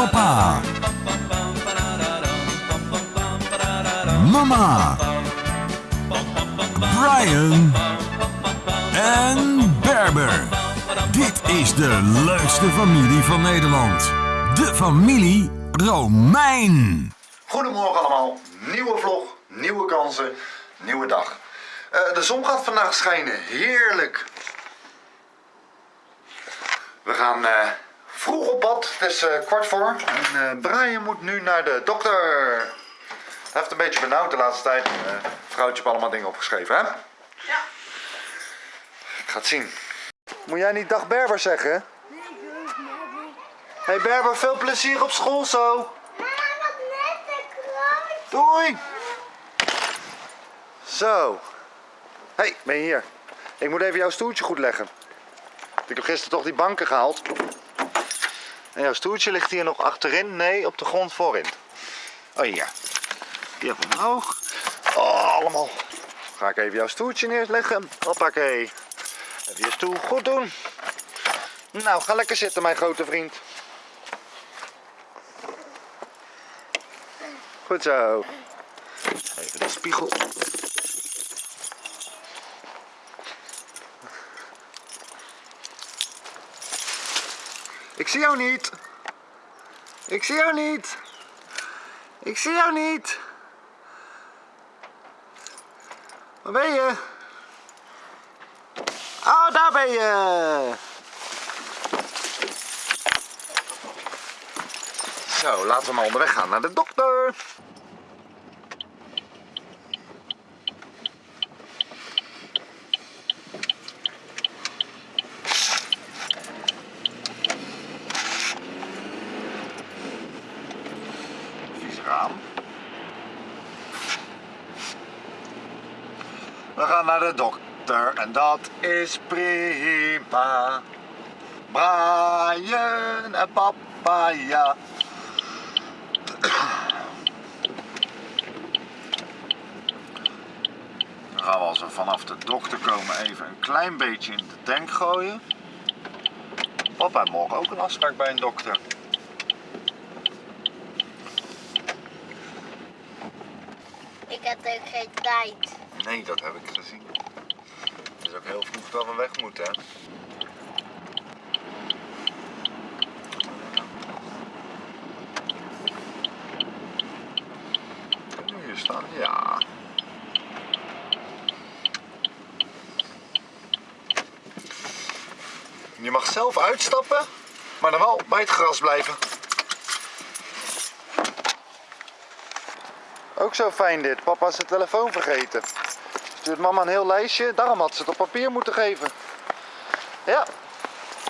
Papa. Mama. Brian. En Berber. Dit is de leukste familie van Nederland. De familie Romein. Goedemorgen allemaal, nieuwe vlog, nieuwe kansen, nieuwe dag. Eh, de zon gaat vandaag schijnen, heerlijk. We gaan eh, vroeg op pad, het is eh, kwart voor. En eh, Brian moet nu naar de dokter. Hij heeft een beetje benauwd de laatste tijd. Eh vrouwtje heeft allemaal dingen opgeschreven, hè? Ja. Ik ga het zien. Moet jij niet dag Berber zeggen? Hey Berber, veel plezier op school zo. Doei! Zo. hey, ben je hier? Ik moet even jouw stoeltje goed leggen. Ik heb gisteren toch die banken gehaald. En jouw stoeltje ligt hier nog achterin. Nee, op de grond voorin. Oh, hier. Hier omhoog. Oh, allemaal. Ga ik even jouw stoeltje neerleggen. Hoppakee. Even je stoel goed doen. Nou, ga lekker zitten, mijn grote vriend. Goed zo. Even de spiegel. Ik zie jou niet. Ik zie jou niet. Ik zie jou niet. Waar ben je? Oh, daar ben je. Zo, laten we maar onderweg gaan naar de dokter. Naar de dokter en dat is prima. Brian en papa, ja. Dan gaan we als we vanaf de dokter komen even een klein beetje in de tank gooien. Papa heeft morgen ook een afspraak bij een dokter. Ik heb ook geen tijd. Nee, dat heb ik gezien. Het is ook heel vroeg dat we weg moeten, hè? Hier staan? Ja. Je mag zelf uitstappen, maar dan wel bij het gras blijven. Ook zo fijn dit. Papa is zijn telefoon vergeten. Stuurt mama een heel lijstje. Daarom had ze het op papier moeten geven. Ja.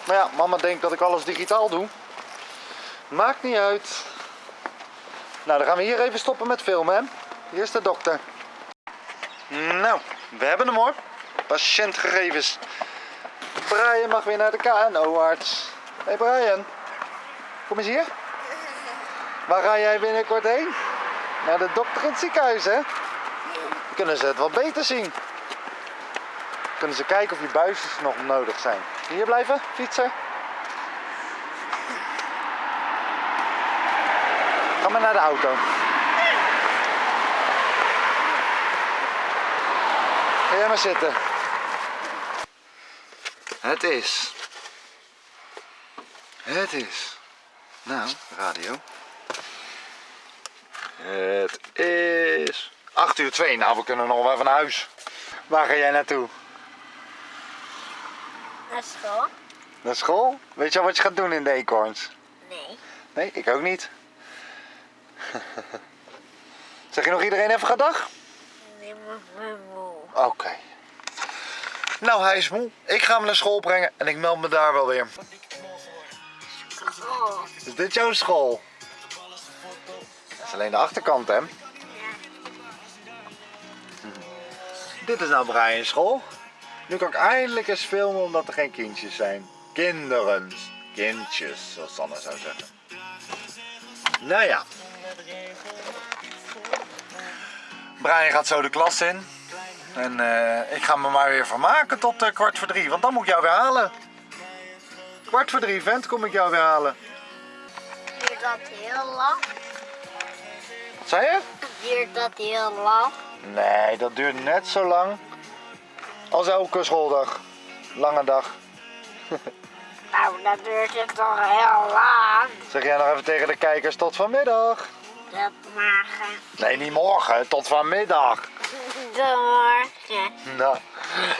Maar ja, mama denkt dat ik alles digitaal doe. Maakt niet uit. Nou, dan gaan we hier even stoppen met filmen, hè. Hier is de dokter. Nou, we hebben hem hoor. Patiëntgegevens. Brian mag weer naar de KNO-arts. Hé hey Brian, kom eens hier. Waar ga jij binnenkort heen? Naar de dokter in het ziekenhuis, hè? Kunnen ze het wel beter zien. Kunnen ze kijken of je buisjes nog nodig zijn. Hier blijven, fietsen. Ga maar naar de auto. Ga jij maar zitten. Het is. Het is. Nou, radio. Het is 8 uur 2. Nou, we kunnen nog wel naar huis. Waar ga jij naartoe? Naar school? Naar school? Weet je al wat je gaat doen in de eekhoorns? Nee. Nee, ik ook niet. zeg je nog iedereen even gedag? Nee, maar maar moe. Oké. Nou, hij is moe. Ik ga hem naar school brengen en ik meld me daar wel weer. Oh. Is dit jouw school? Dat is alleen de achterkant, hè? Dit is nou Brian's school. Nu kan ik eindelijk eens filmen omdat er geen kindjes zijn. Kinderen. Kindjes, zoals Sanne zou zeggen. Nou ja. Brian gaat zo de klas in. En eh, ik ga me maar weer vermaken tot eh, kwart voor drie. Want dan moet ik jou weer halen. Kwart voor drie, vent, kom ik jou weer halen. Ik dat heel lang? Wat zei je? Duurt dat heel lang? Nee, dat duurt net zo lang als elke schooldag. Lange dag. Nou, dat duurt het toch heel lang. Zeg jij nog even tegen de kijkers tot vanmiddag? Dat morgen. Nee, niet morgen, tot vanmiddag. De morgen. Nou,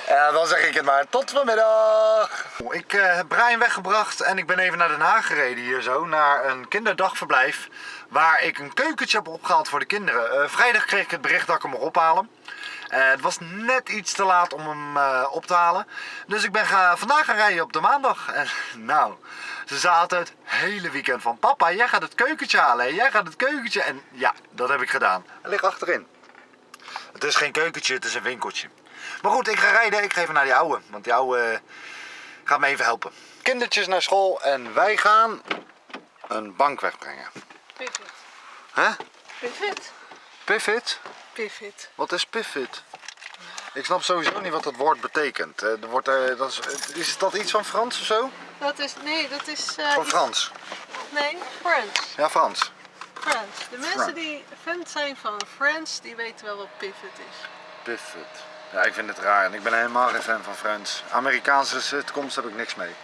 ja, dan zeg ik het maar. Tot vanmiddag. Ik eh, heb Brian weggebracht en ik ben even naar Den Haag gereden hier zo. Naar een kinderdagverblijf waar ik een keukentje heb opgehaald voor de kinderen. Eh, vrijdag kreeg ik het bericht dat ik hem mag ophalen. Eh, het was net iets te laat om hem op te halen. Dus ik ben vandaag gaan rijden op de maandag. En nou, ze zaten het hele weekend van... Papa, jij gaat het keukentje halen. Jij gaat het keukentje. En ja, dat heb ik gedaan. Hij ligt achterin. Het is geen keukentje, het is een winkeltje. Maar goed, ik ga rijden. Ik ga even naar die ouwe. Want die ouwe eh, gaat me even helpen. Kindertjes naar school en wij gaan een bank wegbrengen. Pivot. Hè? Pivot. Pivot? Pivot. Wat is pivot? Ik snap sowieso niet wat dat woord betekent. Eh, Er wordt, eh, dat is, is dat iets van Frans of zo? Dat is, nee, dat is... eh, Van iets- Frans. Nee, Frans. Ja, Frans. Frans. De mensen Frans. die fan zijn van Frans, die weten wel wat pivot is. Pivot. Ja, ik vind het raar en ik ben helemaal geen fan van Friends. Amerikaanse toekomst heb ik niks mee.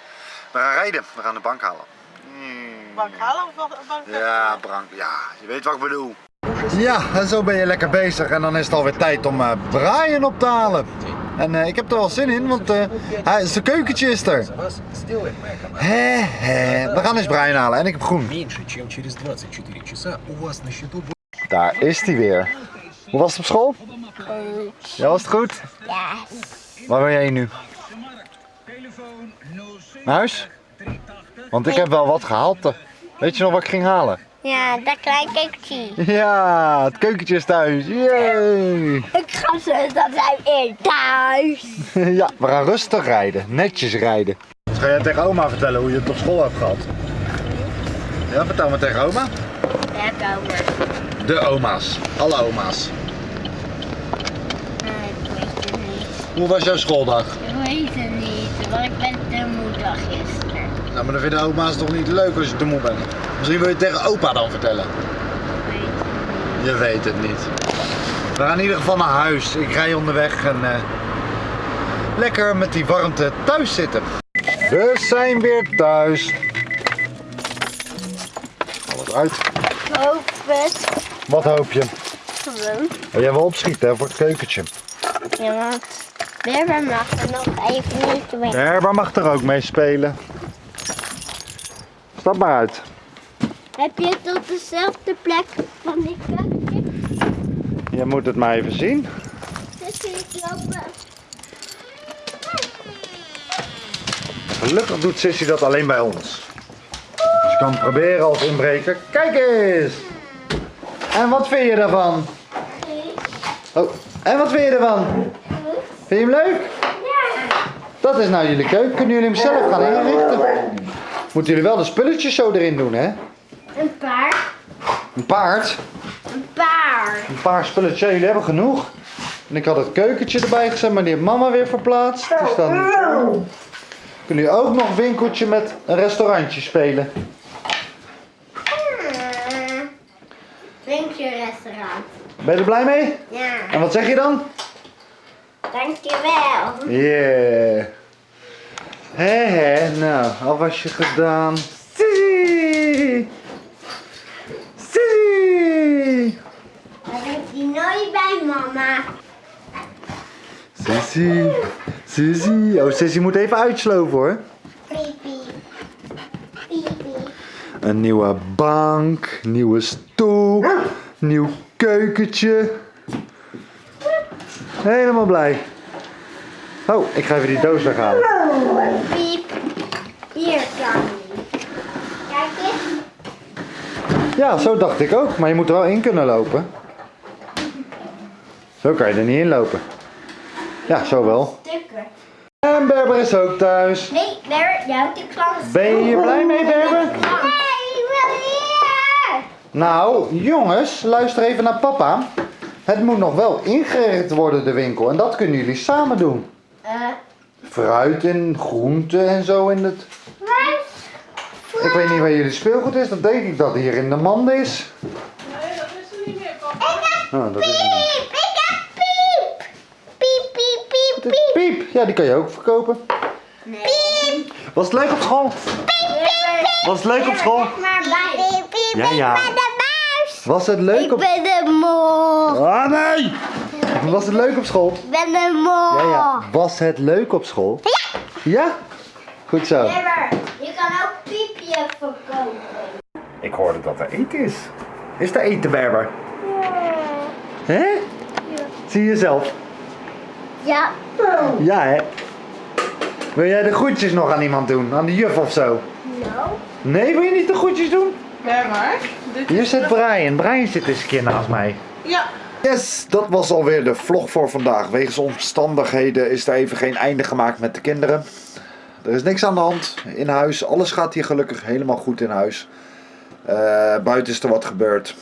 We gaan rijden, we gaan de bank halen. Hmm. Bank halen of bank Ja, bank, ja, je weet wat ik bedoel. Ja, en zo ben je lekker bezig en dan is het alweer tijd om uh, Brian op te halen. En eh, ik heb er wel zin in, want uh, hij, zijn keukentje is er. He, he. We gaan eens Brian halen en ik heb groen. Daar is hij weer. Hoe was het op school? Ja, was het goed? Ja. Waar ben jij nu? Naar huis? Want ik heb wel wat gehaald. eh. Weet je nog wat ik ging halen? Ja, dat klein keukje. Ja, het keukentje is thuis. Yay! Ik ga zo, dat zijn weer thuis. Ja, we gaan rustig rijden. Netjes rijden. Dus ga jij tegen oma vertellen hoe je het op school hebt gehad? Ja, vertel maar tegen oma. Ja, komen. De oma's. Alle oma's. Nee, ik weet het niet. Hoe was jouw schooldag? Ik weet het niet, want ik ben te moedig gisteren. Nou, maar dan vinden oma's toch niet leuk als je te moe bent. Misschien wil je het tegen opa dan vertellen. Ik weet het niet. Je weet het niet. We gaan in ieder geval naar huis. Ik rij onderweg en eh, lekker met die warmte thuis zitten. We zijn weer thuis. Alles uit. Hoop het. Wat hoop je? Gewoon. Oh, jij wil opschieten hè, voor het keukentje. Ja, want Berber mag er nog even niet mee. Herber mag er ook mee spelen. Stap maar uit. Heb je het op dezelfde plek van die keuken? Je moet het maar even zien. Dus ik lopen. Gelukkig doet Sissy dat alleen bij ons. Dus je kan proberen als inbreker. Kijk eens! En wat vind je daarvan? Oh, en wat vind je ervan? Vind je hem leuk? Dat is nou jullie keuken. Kunnen jullie hem zelf gaan inrichten? Moeten jullie wel de spulletjes zo erin doen, hè? Een paard. Een paard. Een paard. Een paar spulletjes. Ja, jullie hebben genoeg. En ik had het keukentje erbij gezet, maar die heeft mama weer verplaatst. Dus dan kunnen jullie ook nog een winkeltje met een restaurantje spelen. Ben je er blij mee? Ja. En wat zeg je dan? Dankjewel. Yeah. Hé hé, nou, alwasje gedaan. Sissy! Sissy! Dat heeft hij nooit bij mama. Sissy, Sissy. Oh, Sissy moet even uitsloven hoor. Een nieuwe bank, nieuwe stoel, nieuw keukentje. Helemaal blij. Oh, ik ga even die doos weghalen. Piep. Hier hij. Kijk eens. Ja, zo dacht ik ook, maar je moet er wel in kunnen lopen. Zo kan je er niet in lopen. Ja, zo wel. Stukken. En Berber is ook thuis. Nee, daar, jou de klant. Ben je hier blij mee, Berber? Nee, ik wil hier. Nou, jongens, luister even naar papa. Het moet nog wel ingericht worden, de winkel. En dat kunnen jullie samen doen. Eh, Fruit en groenten en zo in het... waar Ik weet niet waar jullie speelgoed is. Dan denk ik dat hier in de mand is. Nee, dat is er niet meer, papa. Oh, dat is het niet. Piep, ik heb piep. Piep, piep, piep, piep. Piep. Ja, die kan je ook verkopen. Piep, Was het leuk op school? Was het leuk op school? maar bij. Piep, piep, Ja, ja. ik ben de muis. Was het leuk Ik op... ben de mol. Ah, nee! Was het leuk op school? Ik ben de mol. Ja, ja. Was het leuk op school? Ja. Ja? Goed zo. Berber, je kan ook piepje verkopen. Ik hoorde dat er eten is. Is er eten, Berber? Hè? Zie je zelf? Ja. Ja, hè? Wil jij de groetjes nog aan iemand doen? Aan de juf of zo? Nou. Nee, wil je niet de groetjes doen? Ja. Dit Hier zit Brian. Brian zit eens een keer naast mij. Ja. Yes, dat was alweer de vlog voor vandaag. Wegens omstandigheden is er even geen einde gemaakt met de kinderen. Er is niks aan de hand in huis. Alles gaat hier gelukkig helemaal goed in huis. Eh, buiten is er wat gebeurd.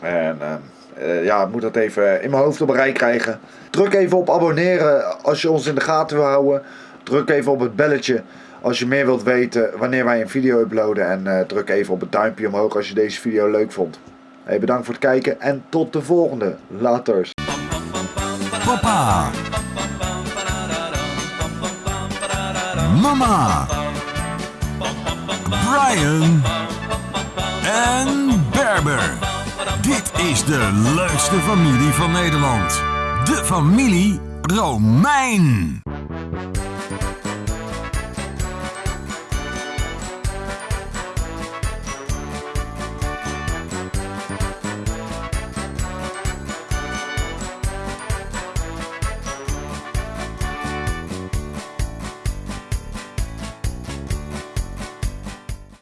En eh, eh, ja, ik moet dat even in mijn hoofd op een rij krijgen. Druk even op abonneren als je ons in de gaten wil houden. Druk even op het belletje als je meer wilt weten wanneer wij een video uploaden. En eh, druk even op het duimpje omhoog als je deze video leuk vond. Hey, bedankt voor het kijken en tot de volgende. Laters. Papa. Mama. Brian. En Berber. Dit is de leukste familie van Nederland. De familie Romein.